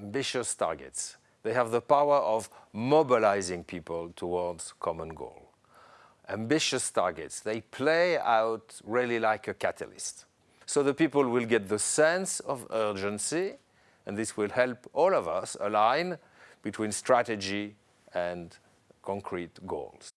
ambitious targets. They have the power of mobilizing people towards common goal. Ambitious targets, they play out really like a catalyst. So the people will get the sense of urgency, and this will help all of us align between strategy and concrete goals.